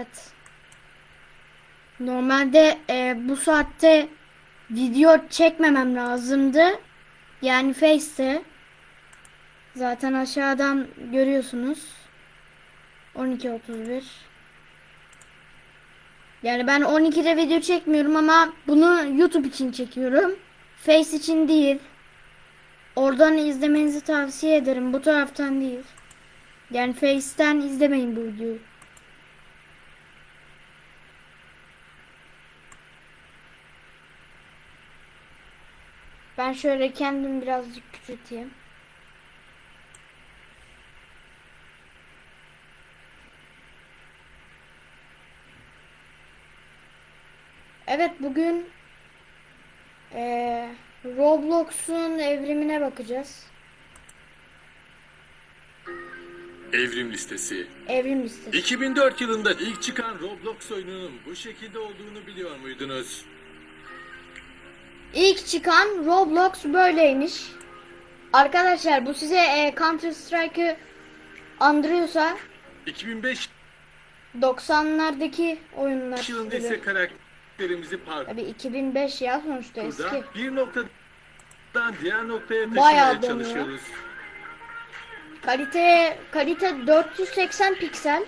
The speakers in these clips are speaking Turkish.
Evet. Normalde e, bu saatte video çekmemem lazımdı. Yani Face'te. Zaten aşağıdan görüyorsunuz. 12.31. Yani ben 12'de video çekmiyorum ama bunu YouTube için çekiyorum. Face için değil. Oradan izlemenizi tavsiye ederim. Bu taraftan değil. Yani Face'ten izlemeyin bu videoyu. Ben şöyle kendim birazcık küçülteyim. Evet bugün eee, Roblox'un evrimine bakacağız. Evrim listesi. Evrim listesi. 2004 yılında ilk çıkan Roblox oyununun bu şekilde olduğunu biliyor muydunuz? İlk çıkan Roblox böyleymiş. Arkadaşlar bu size e, Counter Strike'ı andırıyorsa 2005 90'lardaki oyunlar. yılında ise karakterimizi Tabii 2005 ya sonuçta eski. parkurda bir noktadan diğer noktaya taşımaya çalışıyoruz. Kalite kalite 480 piksel.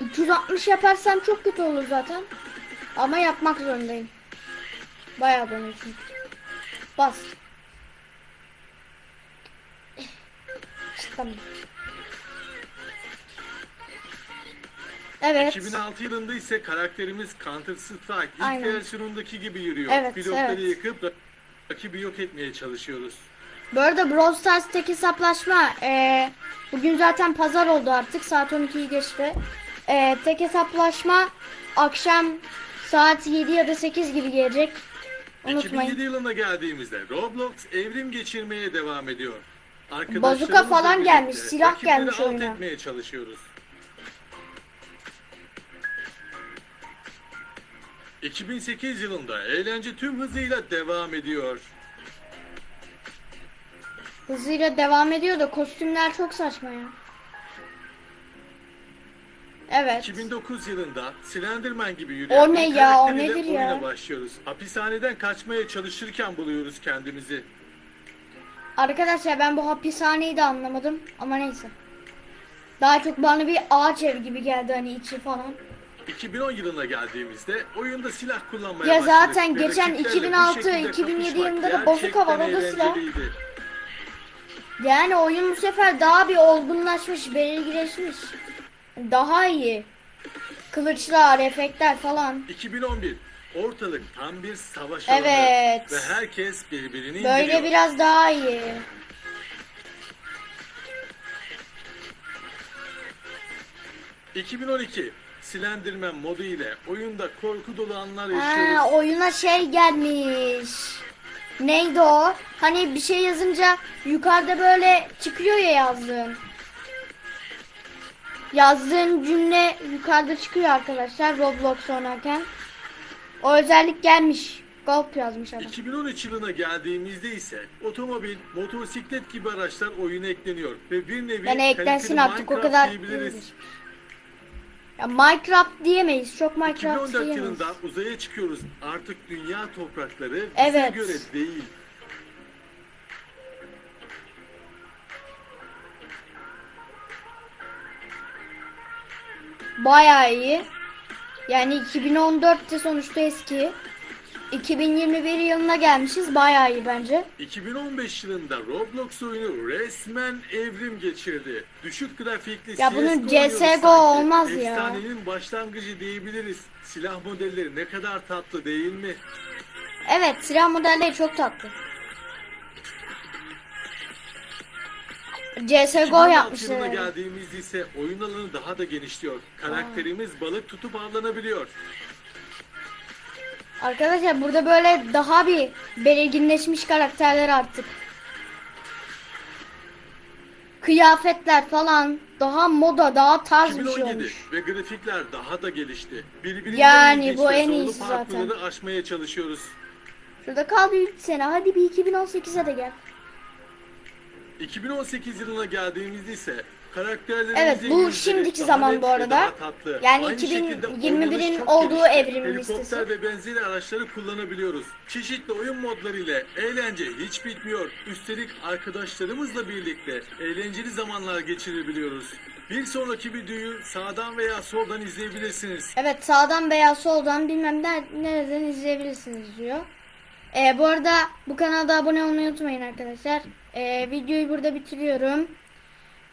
360 yaparsam çok kötü olur zaten. Ama yapmak zorundayım. Bayağı çünkü. Bas. Tamam. Evet. 2006 yılında ise karakterimiz Counter Strike ilk Aynen. versiyonundaki gibi yürüyor. Evet, Pilotları evet. yıkıp rakibi yok etmeye çalışıyoruz. Bu arada Brawl Stars tek hesaplaşma eee, bugün zaten pazar oldu artık saat 12'yi geçti. Eee, tek hesaplaşma akşam saat 7 ya da 8 gibi gelecek. 2007 Unutmayın. yılına geldiğimizde Roblox evrim geçirmeye devam ediyor. Bazuka falan gelmiş, silah gelmiş oyuna. etmeye çalışıyoruz. 2008 yılında eğlence tüm hızıyla devam ediyor. Hızıyla devam ediyor da kostümler çok saçma ya. Evet. 2009 yılında Slenderman gibi yürüyen O ne bir ya, o karakteriyle nedir ya? oyuna başlıyoruz. Hapishaneden kaçmaya çalışırken buluyoruz kendimizi. Arkadaşlar ben bu hapishaneyi de anlamadım ama neyse. Daha çok bana bir ağaç ev gibi geldi hani içi falan. 2010 yılına geldiğimizde oyunda silah kullanmaya Ya başladık zaten geçen rakiplerle bu 2006, şekilde 2007 kapışmak yılında da da gerçekten silah. eğlenceliydi. Yani oyun bu sefer daha bir olgunlaşmış, belirgileşmiş. Daha iyi. Kılıçlar, efektler falan. 2011 ortalık tam bir savaş alanı Evet. ve herkes birbirini Böyle indiriyor. biraz daha iyi. Bir... 2012 Slenderman modu ile oyunda korku dolu anlar yaşıyoruz. Ha, oyuna şey gelmiş. Neydi o? Hani bir şey yazınca yukarıda böyle çıkıyor ya yazdığın. Yazdığın cümle yukarıda çıkıyor arkadaşlar Roblox oynarken. O özellik gelmiş. Golp yazmış adam. 2013 yılına geldiğimizde ise otomobil, motosiklet gibi araçlar oyuna ekleniyor ve bir nevi Yani eklensin artık o kadar diyebiliriz. Ya Minecraft diyemeyiz. Çok Minecraft 2014 diyemeyiz. yılında uzaya çıkıyoruz. Artık dünya toprakları bize Evet. göre değil. Bayağı iyi. Yani 2014'te sonuçta eski. 2021 yılına gelmişiz. Bayağı iyi bence. 2015 yılında Roblox oyunu resmen evrim geçirdi. Düşük grafikli Ya bunun CS:GO olmaz ya. Efsanenin başlangıcı diyebiliriz. Silah modelleri ne kadar tatlı değil mi? Evet silah modelleri çok tatlı. CSGO 2016 yapmışlar. geldiğimizde ise oyun alanı daha da genişliyor. Karakterimiz balık tutup avlanabiliyor. Arkadaşlar burada böyle daha bir belirginleşmiş karakterler artık. Kıyafetler falan daha moda daha tarz bir şey 2017 olmuş. ve grafikler daha da gelişti. Birbirinden Yani bu en iyisi zaten. aşmaya çalışıyoruz. Şurada kal bir 3 sene hadi bir 2018'e de gel. 2018 yılına geldiğimizde ise Karakterlerimizin Evet, bu şimdiki zaman bu arada. Yani Aynı şekilde 2021'in oynanış çok olduğu evrim Helikopter listesi. ve benzeri araçları kullanabiliyoruz. Çeşitli oyun modları ile eğlence hiç bitmiyor. Üstelik arkadaşlarımızla birlikte eğlenceli zamanlar geçirebiliyoruz. Bir sonraki videoyu sağdan veya soldan izleyebilirsiniz. Evet sağdan veya soldan bilmem ne, nereden izleyebilirsiniz diyor. Ee, bu arada bu kanalda abone olmayı unutmayın arkadaşlar. Ee, videoyu burada bitiriyorum.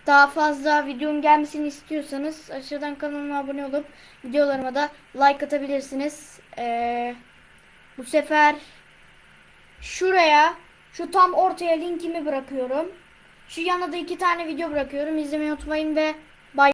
Daha fazla videonun gelmesini istiyorsanız aşağıdan kanalıma abone olup videolarıma da like atabilirsiniz. Ee, bu sefer şuraya şu tam ortaya linkimi bırakıyorum. Şu yana da iki tane video bırakıyorum. İzlemeyi unutmayın ve